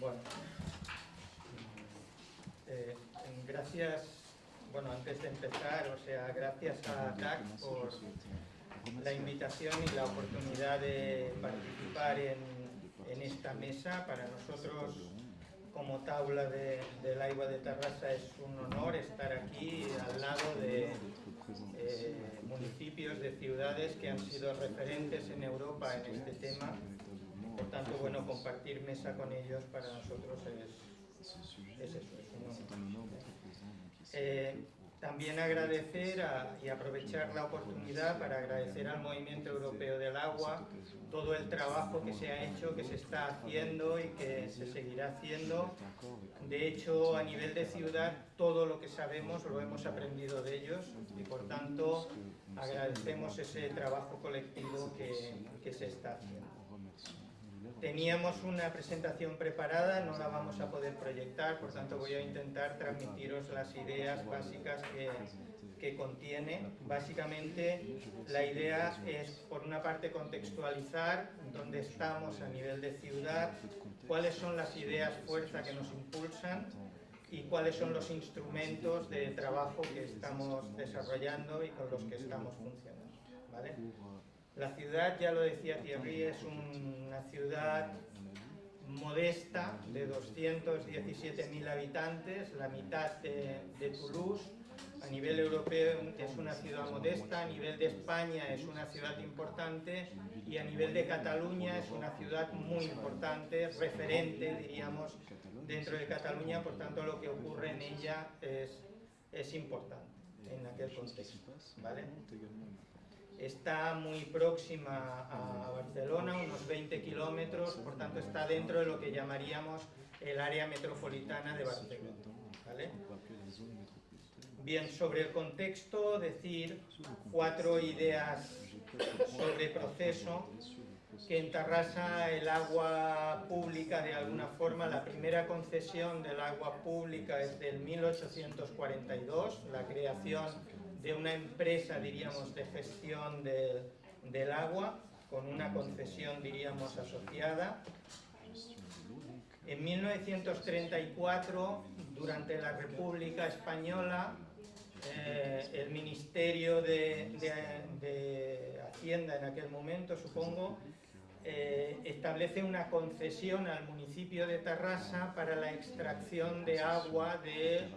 Bueno, eh, gracias, bueno, antes de empezar, o sea, gracias a TAC por la invitación y la oportunidad de participar en, en esta mesa. Para nosotros, como Taula de, del Agua de Terrassa, es un honor estar aquí al lado de eh, municipios, de ciudades que han sido referentes en Europa en este tema. Por tanto, bueno, compartir mesa con ellos para nosotros es, es eso, es un honor. Eh, también agradecer a, y aprovechar la oportunidad para agradecer al Movimiento Europeo del Agua todo el trabajo que se ha hecho, que se está haciendo y que se seguirá haciendo. De hecho, a nivel de ciudad, todo lo que sabemos lo hemos aprendido de ellos y por tanto agradecemos ese trabajo colectivo que, que se está haciendo. Teníamos una presentación preparada, no la vamos a poder proyectar, por tanto voy a intentar transmitiros las ideas básicas que, que contiene. Básicamente la idea es, por una parte, contextualizar dónde estamos a nivel de ciudad, cuáles son las ideas fuerza que nos impulsan y cuáles son los instrumentos de trabajo que estamos desarrollando y con los que estamos funcionando. ¿vale? La ciudad, ya lo decía Thierry, es una ciudad modesta de 217.000 habitantes, la mitad de, Toulouse. A nivel europeo es una ciudad modesta, a nivel de España es una ciudad importante y a nivel de Cataluña es una ciudad muy importante, referente, diríamos, dentro de Cataluña, por tanto lo que ocurre en ella es, es importante en aquel contexto. ¿vale? Está muy próxima a Barcelona, unos 20 kilómetros, por tanto está dentro de lo que llamaríamos el área metropolitana de Barcelona. Bien, sobre el contexto, decir cuatro ideas sobre proceso, que en Tarrasa el agua pública, de alguna forma, la primera concesión del agua pública es del 1842, la creación de una empresa, diríamos, de gestión de, del agua, con una concesión, diríamos, asociada. En 1934, durante la República Española, eh, el Ministerio de, de, de, Hacienda en aquel momento, supongo, eh, establece una concesión al municipio de Tarrasa para la extracción de agua del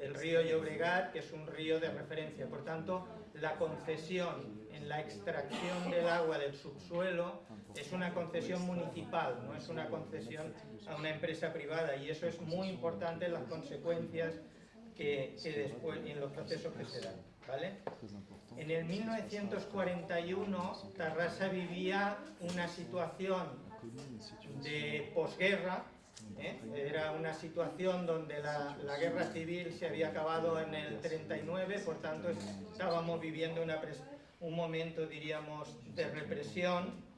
el río Llobregat, que es un río de referencia. Por tanto, la concesión en la extracción del agua del subsuelo es una concesión municipal, no es una concesión a una empresa privada y eso es muy importante en las consecuencias que, que después en los procesos que se dan. ¿vale? En el 1941 Tarrasa vivía una situación de posguerra, ¿eh? era una situación donde la, la, guerra civil se había acabado en el 39, por tanto estábamos viviendo una un momento, diríamos, de represión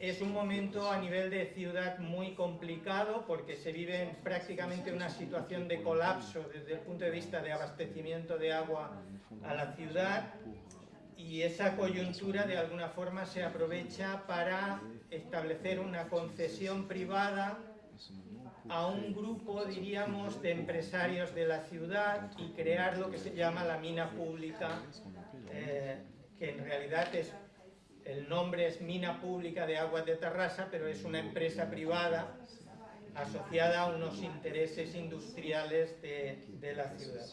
es un momento a nivel de ciudad muy complicado porque se vive prácticamente una situación de colapso desde el punto de vista de abastecimiento de agua a la ciudad y esa coyuntura de alguna forma se aprovecha para establecer una concesión privada a un grupo, diríamos, de empresarios de la ciudad y crear lo que se llama la mina pública, eh, que en realidad es el nombre es Mina Pública de Aguas de Tarrasa, pero es una empresa privada asociada a unos intereses industriales de, de la ciudad.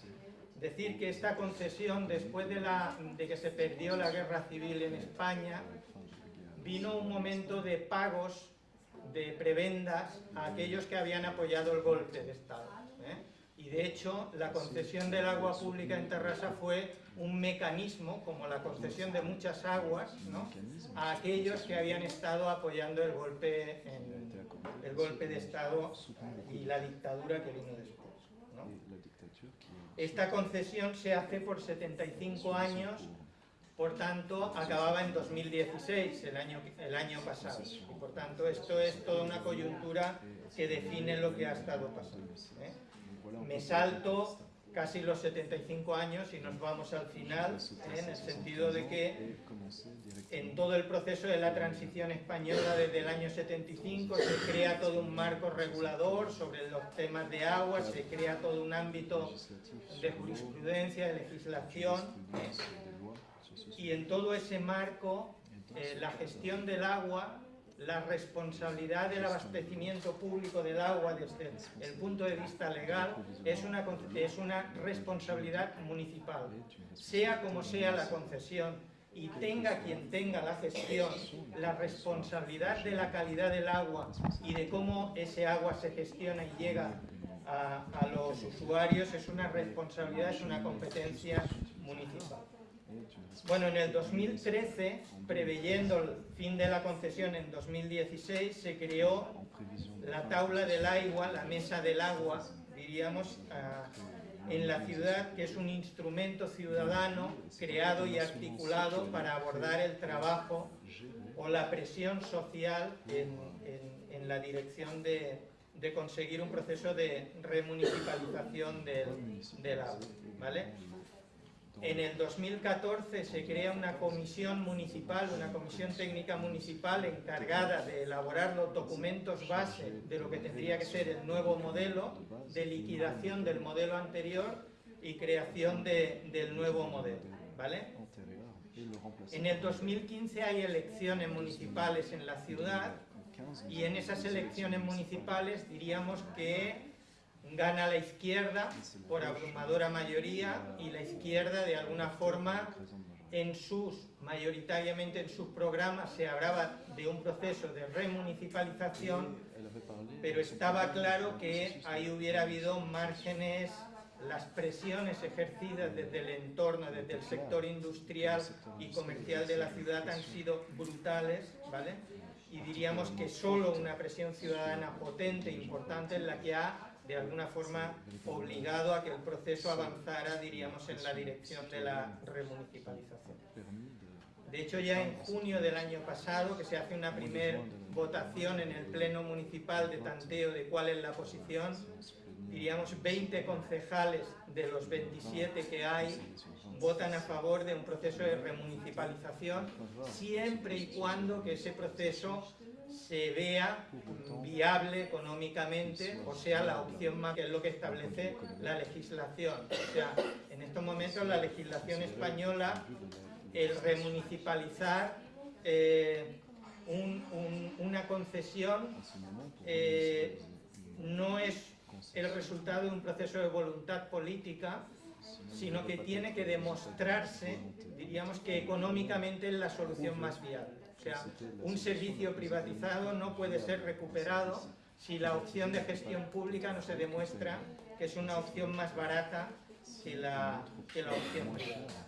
Decir que esta concesión, después de, la, de que se perdió la guerra civil en España, vino un momento de pagos de prebendas a aquellos que habían apoyado el golpe de Estado. ¿eh? y de hecho la concesión del agua pública en Terrassa fue un mecanismo, como la concesión de muchas aguas, ¿no? a aquellos que habían estado apoyando el golpe, en, el golpe de Estado y la dictadura que vino después. ¿no? Esta concesión se hace por 75 años, por tanto acababa en 2016, el año, el año pasado, por tanto esto es toda una coyuntura que define lo que ha estado pasando. ¿eh? me salto casi los 75 años y nos vamos al final, ¿eh? en el sentido de que en todo el proceso de la transición española desde el año 75 se crea todo un marco regulador sobre los temas de agua, se crea todo un ámbito de jurisprudencia, de legislación, y en todo ese marco eh, la gestión del agua la responsabilidad del abastecimiento público del agua desde el punto de vista legal es una, es una responsabilidad municipal, sea como sea la concesión y tenga quien tenga la gestión, la responsabilidad de la calidad del agua y de cómo ese agua se gestiona y llega a, a los usuarios es una responsabilidad, es una competencia municipal. Bueno, en el 2013, preveyendo el fin de la concesión en 2016, se creó la tabla del agua, la mesa del agua, diríamos, ah, en la ciudad, que es un instrumento ciudadano creado y articulado para abordar el trabajo o la presión social en, la dirección de, conseguir un proceso de remunicipalización del, del agua. ¿vale? En el 2014 se crea una comisión municipal, una comisión técnica municipal encargada de elaborar los documentos base de lo que tendría que ser el nuevo modelo, de liquidación del modelo anterior y creación del nuevo modelo. ¿vale? En el 2015 hay elecciones municipales en la ciudad y en esas elecciones municipales diríamos que gana la izquierda por abrumadora mayoría y la izquierda de alguna forma en sus, mayoritariamente en sus programas se hablaba de un proceso de remunicipalización, pero estaba claro que ahí hubiera habido márgenes, las presiones ejercidas desde el entorno, desde el sector industrial y comercial de la ciudad han sido brutales, ¿vale? Y diríamos que solo una presión ciudadana potente, e importante, es la que ha de alguna forma obligado a que el proceso avanzara, diríamos, en la dirección de la remunicipalización. De hecho, ya en junio del año pasado, que se hace una primera votación en el Pleno Municipal de tanteo de cuál es la posición, diríamos 20 concejales de los 27 que hay votan a favor de un proceso de remunicipalización, siempre y cuando que ese proceso se vea viable económicamente, o sea, la opción más que es lo que establece la legislación. O sea, en estos momentos la legislación española, el remunicipalizar eh, una concesión eh, no es el resultado de un proceso de voluntad política, sino que tiene que demostrarse, diríamos que económicamente es la solución más viable un servicio privatizado no puede ser recuperado si la opción de gestión pública no se demuestra que es una opción más barata que la, la opción privada.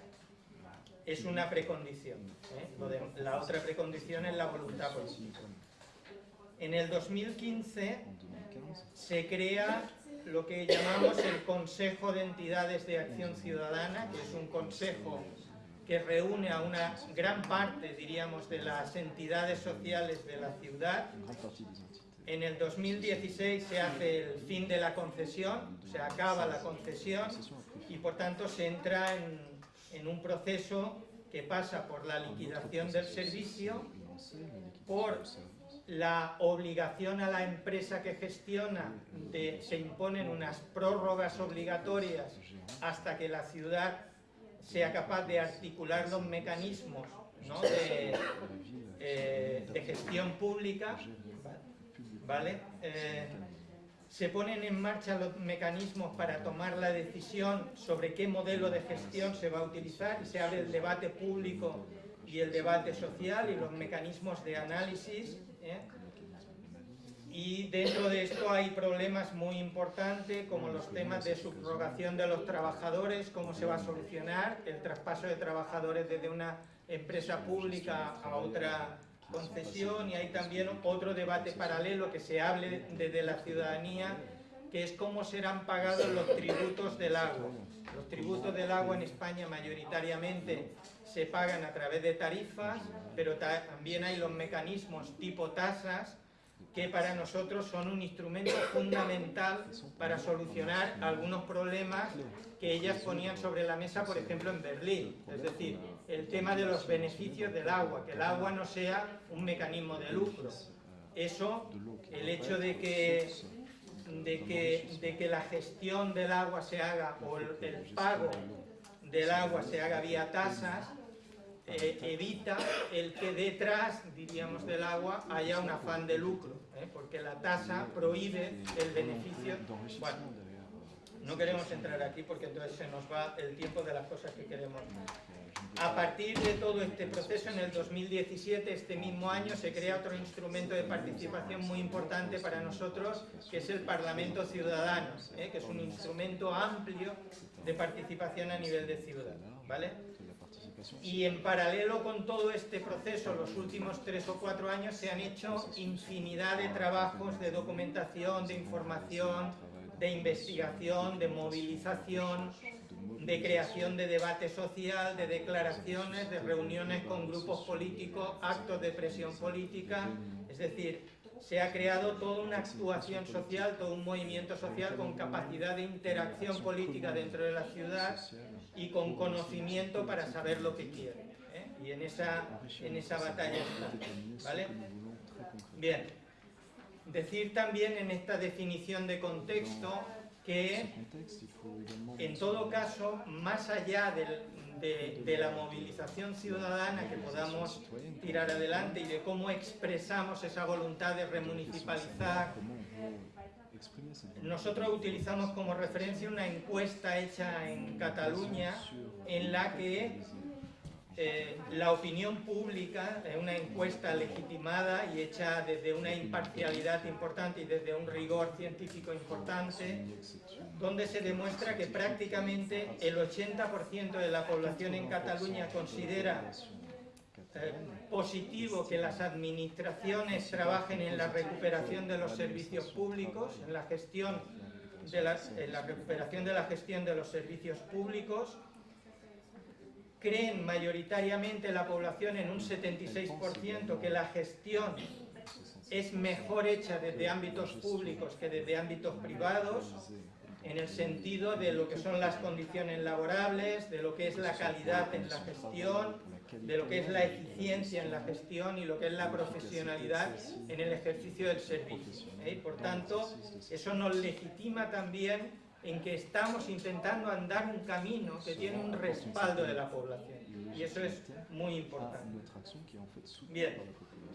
Es una precondición. ¿eh? la otra precondición es la voluntad política. En el 2015 se crea lo que llamamos el Consejo de Entidades de Acción Ciudadana, que es un consejo que reúne a una gran parte, diríamos, de las entidades sociales de la ciudad. En el 2016 se hace el fin de la concesión, se acaba la concesión y por tanto se entra en, un proceso que pasa por la liquidación del servicio, por la obligación a la empresa que gestiona, de, se imponen unas prórrogas obligatorias hasta que la ciudad sea capaz de articular los mecanismos eh, de, gestión pública, ¿vale? Eh, se ponen en marcha los mecanismos para tomar la decisión sobre qué modelo de gestión se va a utilizar y se abre el debate público y el debate social y los mecanismos de análisis. ¿eh? Y dentro de esto hay problemas muy importantes como los temas de subrogación de los trabajadores, cómo se va a solucionar el traspaso de trabajadores desde una empresa pública a otra concesión. Y hay también otro debate paralelo que se hable desde la ciudadanía que es cómo serán pagados los tributos del agua. Los tributos del agua en España mayoritariamente se pagan a través de tarifas, pero también hay los mecanismos tipo tasas que para nosotros son un instrumento fundamental para solucionar algunos problemas que ellas ponían sobre la mesa, por ejemplo, en Berlín. Es decir, el tema de los beneficios del agua, que el agua no sea un mecanismo de lucro. Eso, el hecho de que, de que, de que la gestión del agua se haga, o el, pago del agua se haga vía tasas, eh, evita el que detrás, diríamos, del agua haya un afán de lucro, ¿eh? porque la tasa prohíbe el beneficio. Bueno, no queremos entrar aquí porque entonces se nos va el tiempo de las cosas que queremos. A partir de todo este proceso, en el 2017, este mismo año, se crea otro instrumento de participación muy importante para nosotros, que es el Parlamento Ciudadano, ¿eh? que es un instrumento amplio de participación a nivel de ciudad. ¿vale? Y en paralelo con todo este proceso, los últimos tres o cuatro años se han hecho infinidad de trabajos de documentación, de información, de investigación, de movilización, de creación de debate social, de declaraciones, de reuniones con grupos políticos, actos de presión política, es decir, se ha creado toda una actuación social, todo un movimiento social con capacidad de interacción política dentro de la ciudad y con conocimiento para saber lo que quiere. ¿eh? Y en esa, en esa batalla está. ¿vale? Bien. Decir también en esta definición de contexto que en todo caso, más allá de, la movilización ciudadana que podamos tirar adelante y de cómo expresamos esa voluntad de remunicipalizar, nosotros utilizamos como referencia una encuesta hecha en Cataluña en la que eh, la opinión pública, es una encuesta legitimada y hecha desde una imparcialidad importante y desde un rigor científico importante, donde se demuestra que prácticamente el 80% de la población en Cataluña considera eh, positivo que las administraciones trabajen en la recuperación de los servicios públicos, en la gestión de en la recuperación de la gestión de los servicios públicos, creen mayoritariamente la población en un 76% que la gestión es mejor hecha desde ámbitos públicos que desde ámbitos privados, en el sentido de lo que son las condiciones laborables, de lo que es la calidad en la gestión, de lo que es la eficiencia en la gestión y lo que es la profesionalidad en el ejercicio del servicio. ¿eh? Por tanto, eso nos legitima también en que estamos intentando andar un camino que tiene un respaldo de la población. Y eso es muy importante. Bien,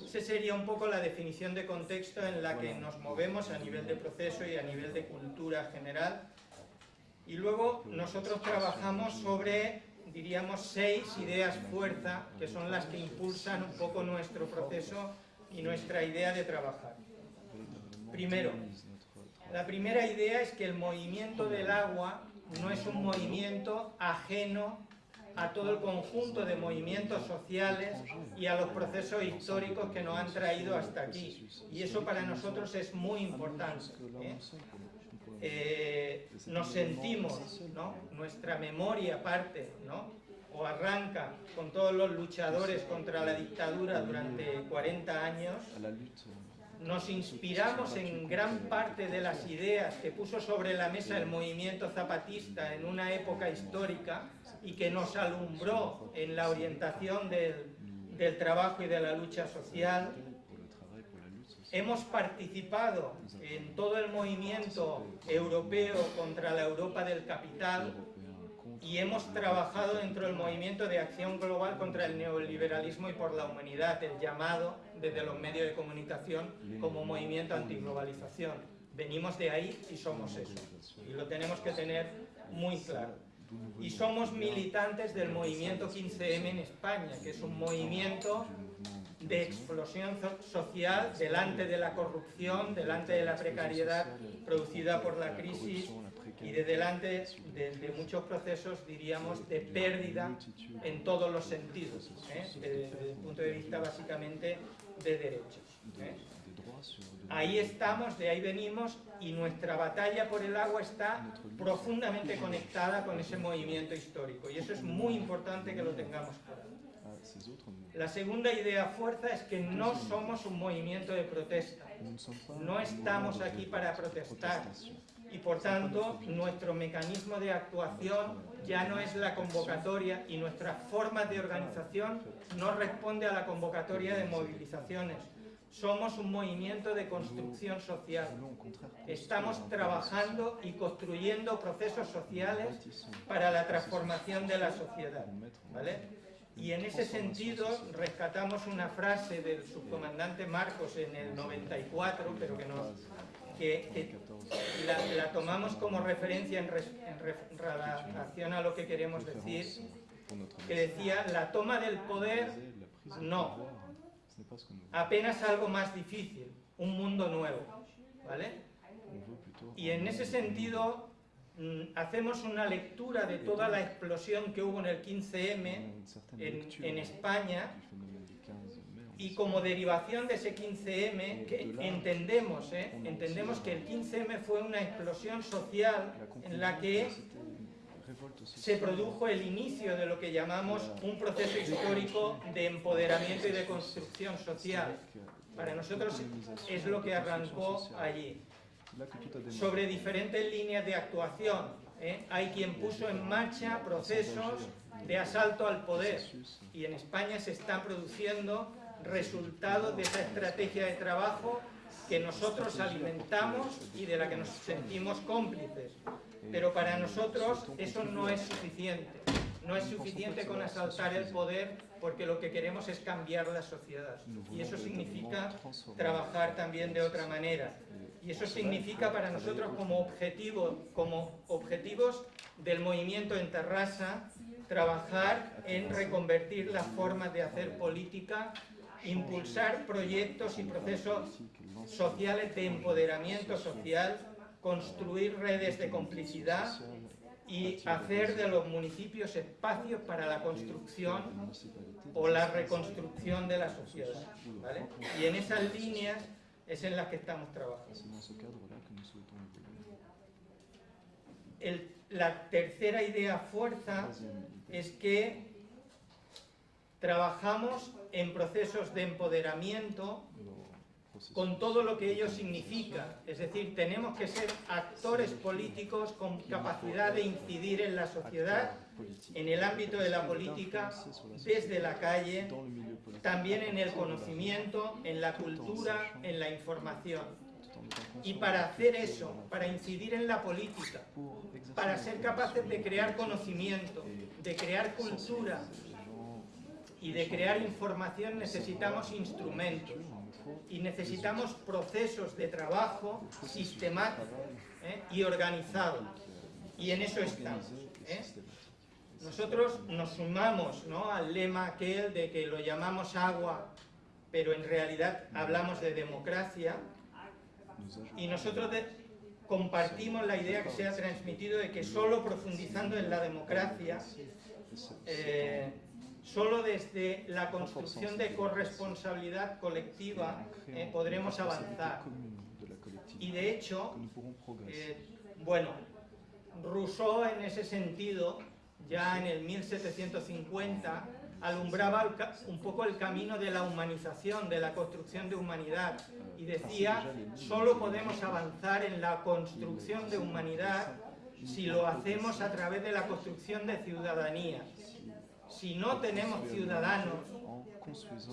esa sería un poco la definición de contexto en la que nos movemos a nivel de proceso y a nivel de cultura general. Y luego nosotros trabajamos sobre, diríamos, seis ideas fuerza, que son las que impulsan un poco nuestro proceso y nuestra idea de trabajar. Primero, la primera idea es que el movimiento del agua no es un movimiento ajeno a todo el conjunto de movimientos sociales y a los procesos históricos que nos han traído hasta aquí. Y eso para nosotros es muy importante. ¿eh? Eh, nos sentimos, nuestra memoria parte, o arranca con todos los luchadores contra la dictadura durante 40 años, nos inspiramos en gran parte de las ideas que puso sobre la mesa el movimiento zapatista en una época histórica y que nos alumbró en la orientación del, trabajo y de la lucha social. Hemos participado en todo el movimiento europeo contra la Europa del capital y hemos trabajado dentro del movimiento de acción global contra el neoliberalismo y por la humanidad, el llamado desde los medios de comunicación como movimiento antiglobalización. Venimos de ahí y somos eso. Y lo tenemos que tener muy claro. Y somos militantes del movimiento 15M en España, que es un movimiento de explosión social delante de la corrupción, delante de la precariedad producida por la crisis y de delante de, muchos procesos, diríamos, de pérdida en todos los sentidos, ¿eh? desde, el punto de vista básicamente de derechos. ¿eh? Ahí estamos, de ahí venimos, y nuestra batalla por el agua está profundamente conectada con ese movimiento histórico, y eso es muy importante que lo tengamos claro. La segunda idea fuerza es que no somos un movimiento de protesta. No estamos aquí para protestar. Y por tanto, nuestro mecanismo de actuación ya no es la convocatoria y nuestra forma de organización no responde a la convocatoria de movilizaciones. Somos un movimiento de construcción social. Estamos trabajando y construyendo procesos sociales para la transformación de la sociedad. ¿vale? Y en ese sentido rescatamos una frase del subcomandante Marcos en el 94, pero que, nos, que, la, tomamos como referencia en, relación a lo que queremos decir, que decía, la toma del poder, no. apenas algo más difícil, un mundo nuevo. ¿vale? Y en ese sentido mm, hacemos una lectura de toda la explosión que hubo en el 15M une certaine en, lecture en España y como derivación de ese 15M, que entendemos, ¿eh? entendemos que el 15M fue una explosión social en la que se produjo el inicio de lo que llamamos un proceso histórico de empoderamiento y de construcción social. Para nosotros es lo que arrancó allí. Sobre diferentes líneas de actuación, ¿eh? hay quien puso en marcha procesos de asalto al poder. Y en España se están produciendo resultados de esa estrategia de trabajo que nosotros alimentamos y de la que nos sentimos cómplices. Pero para nosotros eso no es suficiente. No es suficiente con asaltar el poder porque lo que queremos es cambiar la sociedad. Y eso significa trabajar también de otra manera. Y eso significa para nosotros como como objetivos del movimiento en Terrassa, trabajar en reconvertir las formas de hacer política, impulsar proyectos y procesos sociales de empoderamiento social, construir redes de complicidad y hacer de los municipios espacios para la construcción o la reconstrucción de la sociedad. Y en esas líneas es en las que estamos trabajando. La tercera idea fuerza es que trabajamos en procesos de empoderamiento con todo lo que ello significa. Es decir, tenemos que ser actores políticos con capacidad de incidir en la sociedad, en el ámbito de la política, desde la calle, también en el conocimiento, en la cultura, en la información. Y para hacer eso, para incidir en la política, para ser capaces de crear conocimiento, de crear cultura y de crear información necesitamos instrumentos y necesitamos procesos de trabajo sistemáticos ¿eh? y organizados. Y en eso estamos. ¿eh? Nosotros nos sumamos ¿no? al lema aquel de que lo llamamos agua, pero en realidad hablamos de democracia. Y nosotros compartimos la idea que se ha transmitido de que solo profundizando en la democracia, eh, solo desde la construcción de corresponsabilidad colectiva eh, podremos avanzar. Y de hecho, eh, bueno, Rousseau en ese sentido, ya en el 1750, alumbraba un poco el camino de la humanización, de la construcción de humanidad, y decía, solo podemos avanzar en la construcción de humanidad si lo hacemos a través de la construcción de ciudadanía. Si no tenemos ciudadanos,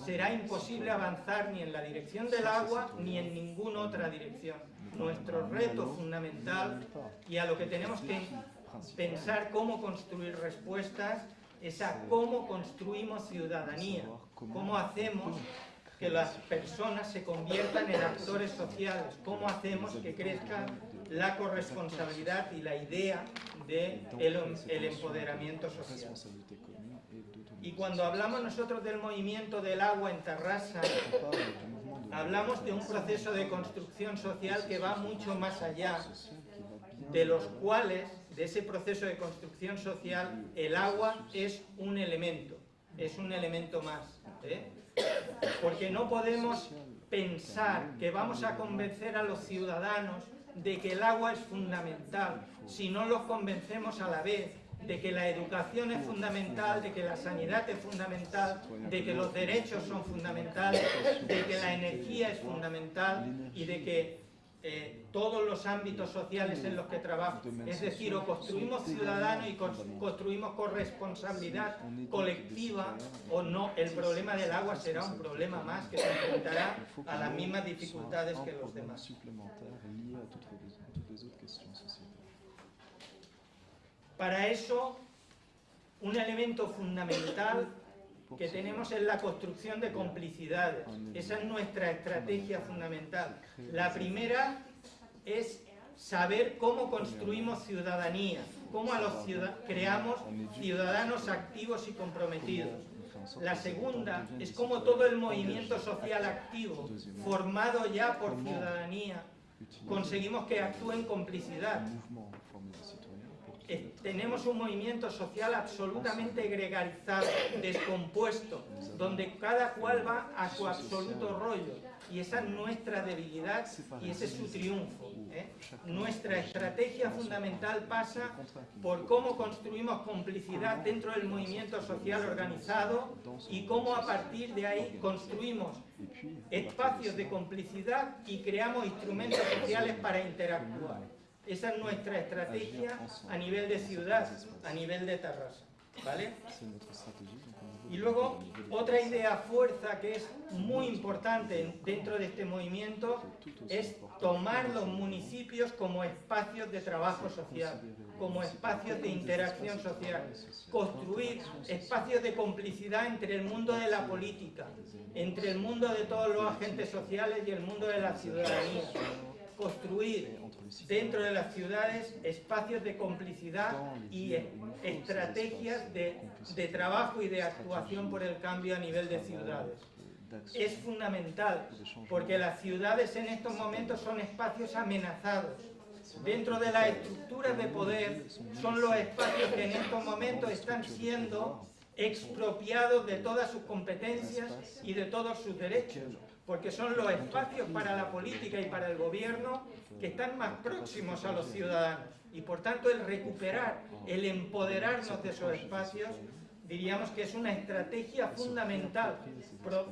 será imposible avanzar ni en la dirección del agua ni en ninguna otra dirección. Nuestro reto fundamental y a lo que tenemos que pensar cómo construir respuestas es a cómo construimos ciudadanía, cómo hacemos que las personas se conviertan en actores sociales, cómo hacemos que crezca la corresponsabilidad y la idea de el, el empoderamiento social. Y cuando hablamos nosotros del movimiento del agua en Tarrasa, hablamos de un proceso de construcción social que va mucho más allá, de los cuales, de ese proceso de construcción social, el agua es un elemento, es un elemento más. ¿eh? Porque no podemos pensar que vamos a convencer a los ciudadanos de que el agua es fundamental si no los convencemos a la vez de que la educación es fundamental, de que la sanidad es fundamental, de que los derechos son fundamentales, de que la energía es fundamental y de que eh, todos los ámbitos sociales en los que trabajo. Es decir, o construimos ciudadanos y construimos corresponsabilidad colectiva o no, el problema del agua será un problema más que se enfrentará a las mismas dificultades que los demás. Para eso, un elemento fundamental que tenemos es la construcción de complicidades. Esa es nuestra estrategia fundamental. La primera es saber cómo construimos ciudadanía, cómo creamos ciudadanos activos y comprometidos. La segunda es cómo todo el movimiento social activo, formado ya por ciudadanía, conseguimos que actúe en complicidad tenemos un movimiento social absolutamente gregarizado, descompuesto, donde cada cual va a su absoluto rollo. Y esa es nuestra debilidad y ese es su triunfo. ¿eh? Nuestra estrategia fundamental pasa por cómo construimos complicidad dentro del movimiento social organizado y cómo a partir de ahí construimos espacios de complicidad y creamos instrumentos sociales para interactuar. Esa es nuestra estrategia a nivel de ciudad, a nivel de Tarrasa. ¿Vale? Y luego, otra idea fuerza que es muy importante dentro de este movimiento es tomar los municipios como espacios de trabajo social, como espacios de interacción social, construir espacios de complicidad entre el mundo de la política, entre el mundo de todos los agentes sociales y el mundo de la ciudadanía construir dentro de las ciudades espacios de complicidad y estrategias de, de trabajo y de actuación por el cambio a nivel de ciudades. Es fundamental porque las ciudades en estos momentos son espacios amenazados. Dentro de las estructuras de poder son los espacios que en estos momentos están siendo expropiados de todas sus competencias y de todos sus derechos porque son los espacios para la política y para el gobierno que están más próximos a los ciudadanos. Y por tanto el recuperar, el empoderarnos de esos espacios, diríamos que es una estrategia fundamental.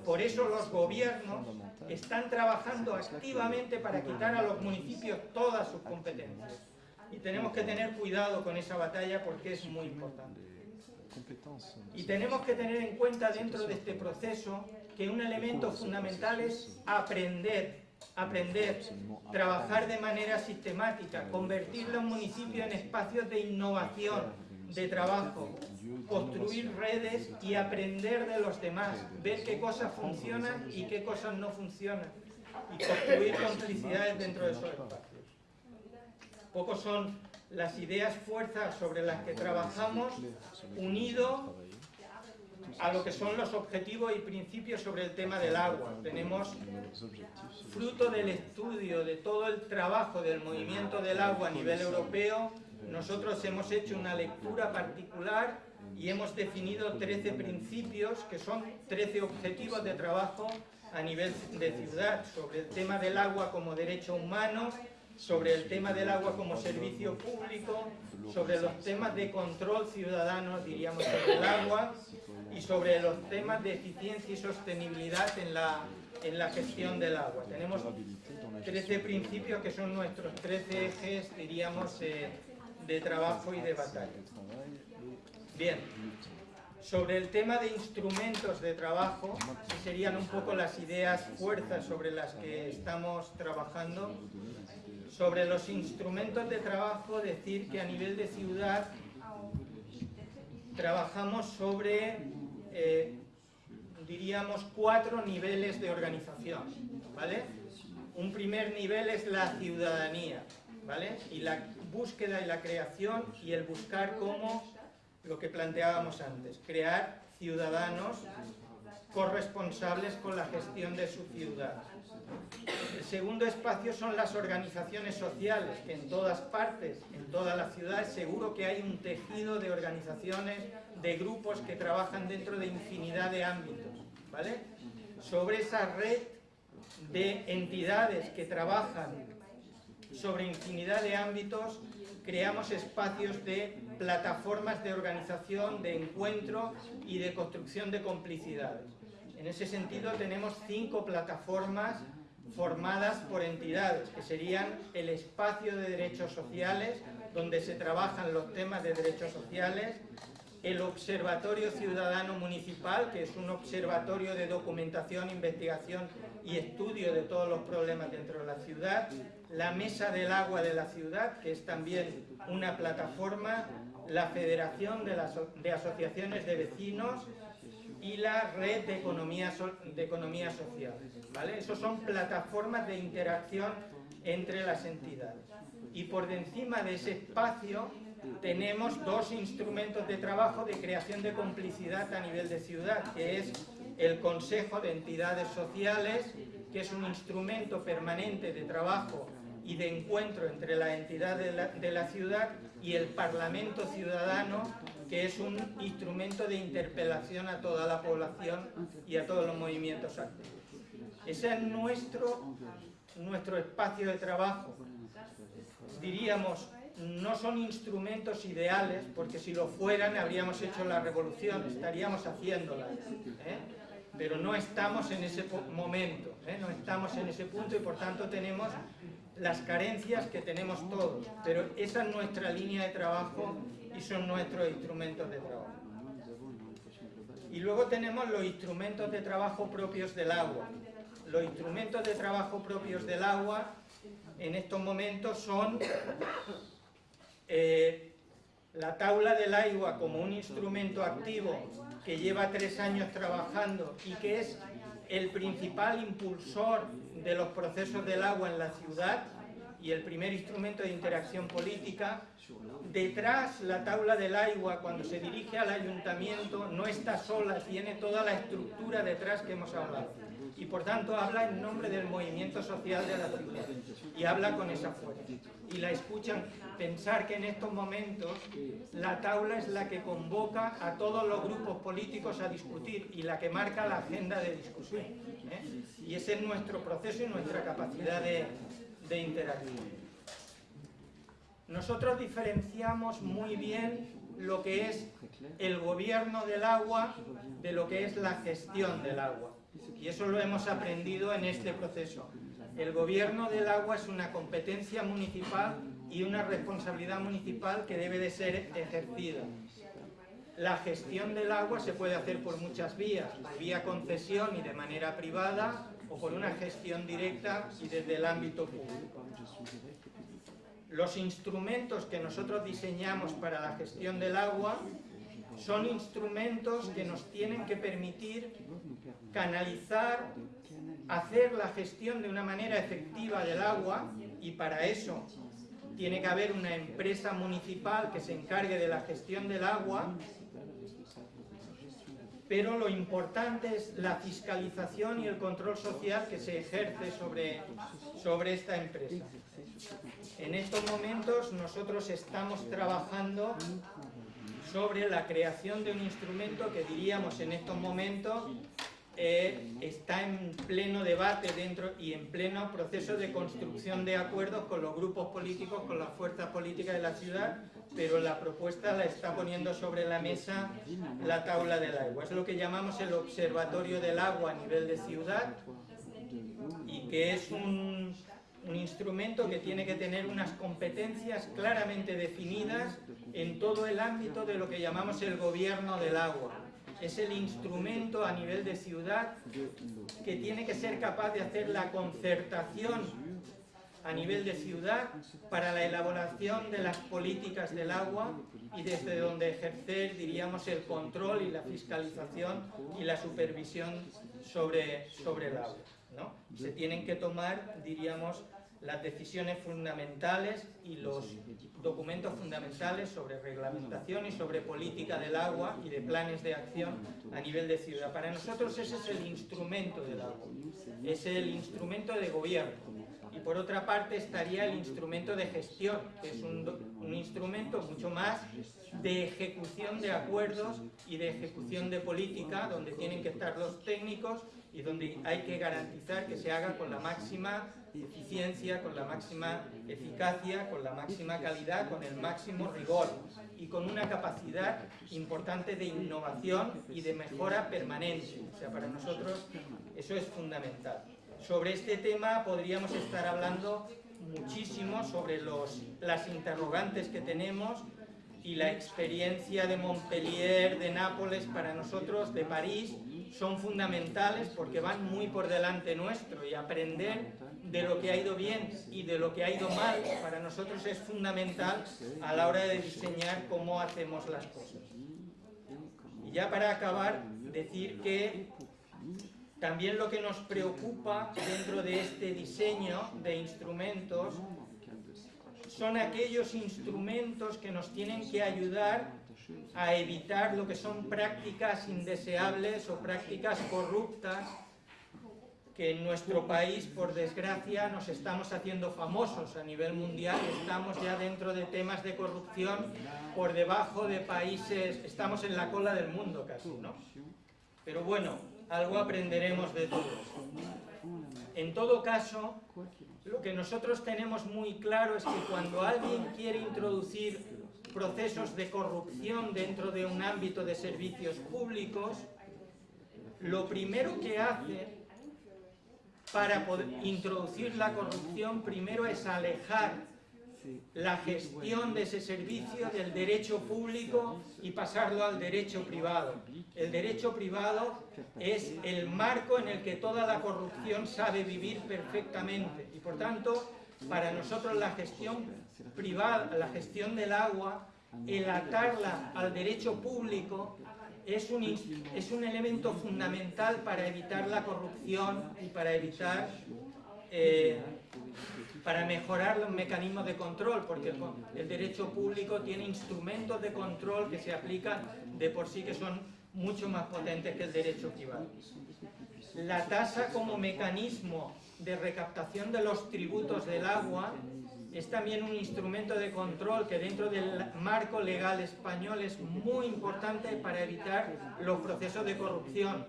Por eso los gobiernos están trabajando activamente para quitar a los municipios todas sus competencias. Y tenemos que tener cuidado con esa batalla porque es muy importante. Y tenemos que tener en cuenta dentro de este proceso que un elemento fundamental es aprender, aprender, trabajar de manera sistemática, convertir los municipios en espacios de innovación, de trabajo, construir redes y aprender de los demás, ver qué cosas funcionan y qué cosas no funcionan, y construir complicidades dentro de esos espacios. Pocos son las ideas fuerzas sobre las que trabajamos, unido a lo que son los objetivos y principios sobre el tema del agua. Tenemos, fruto del estudio de todo el trabajo del movimiento del agua a nivel europeo, nosotros hemos hecho una lectura particular y hemos definido 13 principios que son 13 objetivos de trabajo a nivel de ciudad sobre el tema del agua como derecho humano, sobre el tema del agua como servicio público, sobre los temas de control ciudadano, diríamos, sobre el agua, y sobre los temas de eficiencia y sostenibilidad en la, en la gestión del agua. Tenemos 13 principios que son nuestros 13 ejes, diríamos, eh, de trabajo y de batalla. Bien, sobre el tema de instrumentos de trabajo, serían un poco las ideas fuerzas sobre las que estamos trabajando. Sobre los instrumentos de trabajo, decir que a nivel de ciudad trabajamos sobre eh, diríamos, cuatro niveles de organización, ¿vale? Un primer nivel es la ciudadanía, ¿vale? Y la búsqueda y la creación y el buscar cómo, lo que planteábamos antes, crear ciudadanos corresponsables con la gestión de su ciudad. El segundo espacio son las organizaciones sociales, que en todas partes, en todas las ciudades, seguro que hay un tejido de organizaciones, de grupos que trabajan dentro de infinidad de ámbitos. ¿vale? Sobre esa red de entidades que trabajan sobre infinidad de ámbitos, creamos espacios de plataformas de organización, de encuentro y de construcción de complicidades. En ese sentido tenemos cinco plataformas formadas por entidades, que serían el espacio de derechos sociales, donde se trabajan los temas de derechos sociales, el Observatorio Ciudadano Municipal, que es un observatorio de documentación, investigación y estudio de todos los problemas dentro de la ciudad, la Mesa del Agua de la Ciudad, que es también una plataforma, la Federación de, Asociaciones de Vecinos y la Red de Economía, de Economía Social. ¿vale? Esos son plataformas de interacción entre las entidades. Y por encima de ese espacio tenemos dos instrumentos de trabajo de creación de complicidad a nivel de ciudad, que es el Consejo de Entidades Sociales, que es un instrumento permanente de trabajo y de encuentro entre la entidad de la, ciudad y el Parlamento Ciudadano, que es un instrumento de interpelación a toda la población y a todos los movimientos activos. Ese es nuestro, nuestro espacio de trabajo. Diríamos, no son instrumentos ideales, porque si lo fueran habríamos hecho la revolución, estaríamos haciéndola. ¿eh? Pero no estamos en ese momento, ¿eh? no estamos en ese punto y por tanto tenemos las carencias que tenemos todos. Pero esa es nuestra línea de trabajo y son nuestros instrumentos de trabajo. Y luego tenemos los instrumentos de trabajo propios del agua. Los instrumentos de trabajo propios del agua en estos momentos son eh, la tabla del agua como un instrumento activo que lleva tres años trabajando y que es el principal impulsor de los procesos del agua en la ciudad y el primer instrumento de interacción política. Detrás, la tabla del agua, cuando se dirige al ayuntamiento, no está sola, tiene toda la estructura detrás que hemos hablado. Y por tanto habla en nombre del movimiento social de la ciudad y habla con esa fuerza. Y la escuchan pensar que en estos momentos la tabla es la que convoca a todos los grupos políticos a discutir y la que marca la agenda de discusión. ¿eh? Y ese es nuestro proceso y nuestra capacidad de, de interacción. Nosotros diferenciamos muy bien lo que es el gobierno del agua de lo que es la gestión del agua. Y eso lo hemos aprendido en este proceso. El gobierno del agua es una competencia municipal y una responsabilidad municipal que debe de ser ejercida. La gestión del agua se puede hacer por muchas vías, vía concesión y de manera privada, o por una gestión directa y desde el ámbito público. Los instrumentos que nosotros diseñamos para la gestión del agua son instrumentos que nos tienen que permitir canalizar, hacer la gestión de una manera efectiva del agua y para eso tiene que haber una empresa municipal que se encargue de la gestión del agua pero lo importante es la fiscalización y el control social que se ejerce sobre, sobre esta empresa. En estos momentos nosotros estamos trabajando sobre la creación de un instrumento que diríamos en estos momentos eh, está en pleno debate dentro y en pleno proceso de construcción de acuerdos con los grupos políticos, con las fuerzas políticas de la ciudad, pero la propuesta la está poniendo sobre la mesa la tabla del agua. Es lo que llamamos el Observatorio del Agua a nivel de ciudad y que es un, un instrumento que tiene que tener unas competencias claramente definidas en todo el ámbito de lo que llamamos el gobierno del agua es el instrumento a nivel de ciudad que tiene que ser capaz de hacer la concertación a nivel de ciudad para la elaboración de las políticas del agua y desde donde ejercer, diríamos, el control y la fiscalización y la supervisión sobre, sobre el agua. ¿No? Se tienen que tomar, diríamos, las decisiones fundamentales y los documentos fundamentales sobre reglamentación y sobre política del agua y de planes de acción a nivel de ciudad. Para nosotros ese es el instrumento del agua, es el instrumento de gobierno. Y por otra parte estaría el instrumento de gestión, que es un, un instrumento mucho más de ejecución de acuerdos y de ejecución de política, donde tienen que estar los técnicos y donde hay que garantizar que se haga con la máxima eficiencia, con la máxima eficacia, con la máxima calidad, con el máximo rigor y con una capacidad importante de innovación y de mejora permanente. O sea, para nosotros eso es fundamental. Sobre este tema podríamos estar hablando muchísimo sobre los, las interrogantes que tenemos y la experiencia de Montpellier, de Nápoles, para nosotros, de París, son fundamentales porque van muy por delante nuestro y aprender de lo que ha ido bien y de lo que ha ido mal para nosotros es fundamental a la hora de diseñar cómo hacemos las cosas. Y ya para acabar, decir que también lo que nos preocupa dentro de este diseño de instrumentos son aquellos instrumentos que nos tienen que ayudar a evitar lo que son prácticas indeseables o prácticas corruptas que en nuestro país, por desgracia, nos estamos haciendo famosos a nivel mundial, estamos ya dentro de temas de corrupción por debajo de países, estamos en la cola del mundo casi, ¿no? Pero bueno, algo aprenderemos de todos. En todo caso, lo que nosotros tenemos muy claro es que cuando alguien quiere introducir procesos de corrupción dentro de un ámbito de servicios públicos, lo primero que hace para introducir la corrupción primero es alejar la gestión de ese servicio del derecho público y pasarlo al derecho privado. El derecho privado es el marco en el que toda la corrupción sabe vivir perfectamente y por tanto para nosotros la gestión privada, la gestión del agua, el atarla al derecho público es un, es un elemento fundamental para evitar la corrupción y para evitar eh, para mejorar los mecanismos de control, porque el, derecho público tiene instrumentos de control que se aplican de por sí que son mucho más potentes que el derecho privado. La tasa como mecanismo de recaptación de los tributos del agua es también un instrumento de control que dentro del marco legal español es muy importante para evitar los procesos de corrupción.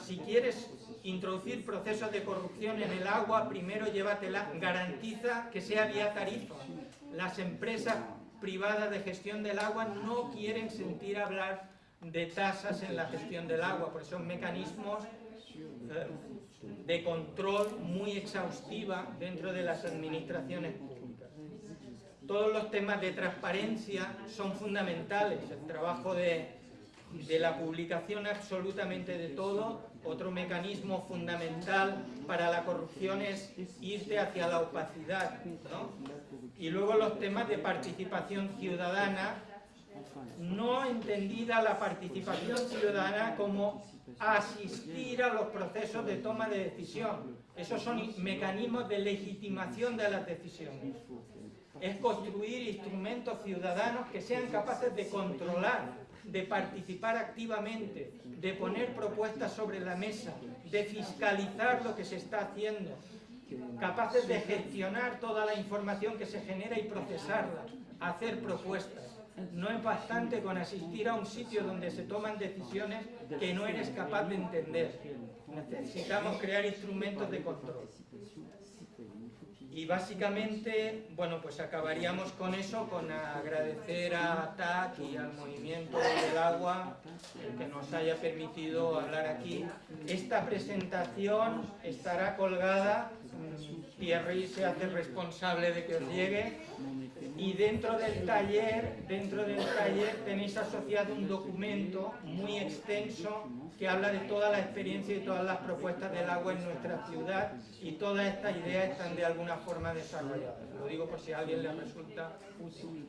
Si quieres introducir procesos de corrupción en el agua, primero llévatela, garantiza que sea vía tarifa. Las empresas privadas de gestión del agua no quieren sentir hablar de tasas en la gestión del agua, porque son mecanismos eh, de control muy exhaustiva dentro de las administraciones públicas. Todos los temas de transparencia son fundamentales, el trabajo de, de la publicación absolutamente de todo, otro mecanismo fundamental para la corrupción es irte hacia la opacidad. Y luego los temas de participación ciudadana, no entendida la participación ciudadana como asistir a los procesos de toma de decisión. Esos son mecanismos de legitimación de las decisiones. Es construir instrumentos ciudadanos que sean capaces de controlar, de participar activamente, de poner propuestas sobre la mesa, de fiscalizar lo que se está haciendo, capaces de gestionar toda la información que se genera y procesarla, hacer propuestas. No es bastante con asistir a un sitio donde se toman decisiones que no eres capaz de entender. Necesitamos crear instrumentos de control. Y básicamente, bueno, pues acabaríamos con eso, con agradecer a TAC y al Movimiento del Agua que nos haya permitido hablar aquí. Esta presentación estará colgada, Thierry se hace responsable de que os llegue, y dentro del taller, dentro del taller tenéis asociado un documento muy extenso que habla de toda la experiencia y todas las propuestas del agua en nuestra ciudad y todas estas ideas están de alguna forma desarrolladas. Lo digo por si a alguien le resulta útil.